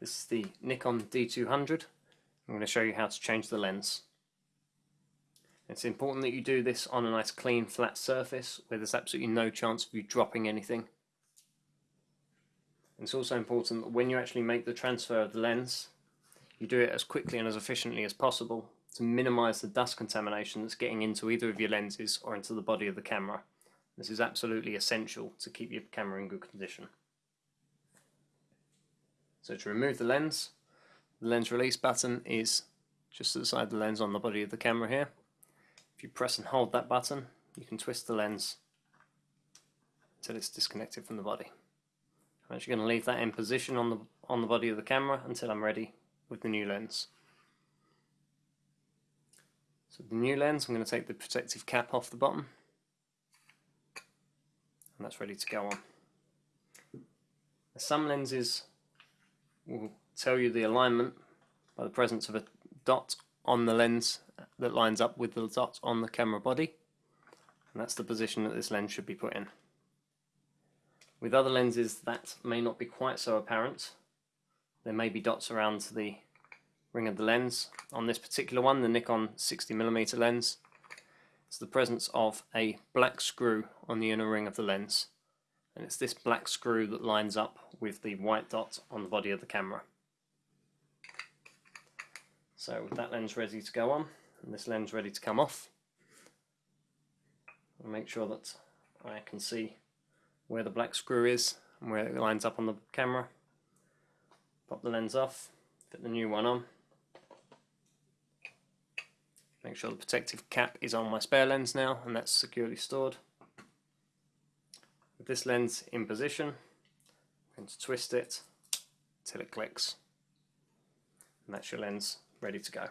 This is the Nikon D200. I'm going to show you how to change the lens. It's important that you do this on a nice clean flat surface where there's absolutely no chance of you dropping anything. It's also important that when you actually make the transfer of the lens, you do it as quickly and as efficiently as possible to minimize the dust contamination that's getting into either of your lenses or into the body of the camera. This is absolutely essential to keep your camera in good condition. So to remove the lens, the lens release button is just to the side of the lens on the body of the camera here. If you press and hold that button, you can twist the lens until it's disconnected from the body. I'm actually going to leave that in position on the on the body of the camera until I'm ready with the new lens. So the new lens, I'm going to take the protective cap off the bottom and that's ready to go on. Some lenses will tell you the alignment by the presence of a dot on the lens that lines up with the dot on the camera body and that's the position that this lens should be put in. With other lenses that may not be quite so apparent. There may be dots around the ring of the lens. On this particular one, the Nikon 60mm lens, it's the presence of a black screw on the inner ring of the lens. And it's this black screw that lines up with the white dot on the body of the camera. So with that lens ready to go on, and this lens ready to come off, I'll make sure that I can see where the black screw is and where it lines up on the camera. Pop the lens off, fit the new one on. Make sure the protective cap is on my spare lens now and that's securely stored. This lens in position, to twist it till it clicks. And that's your lens ready to go.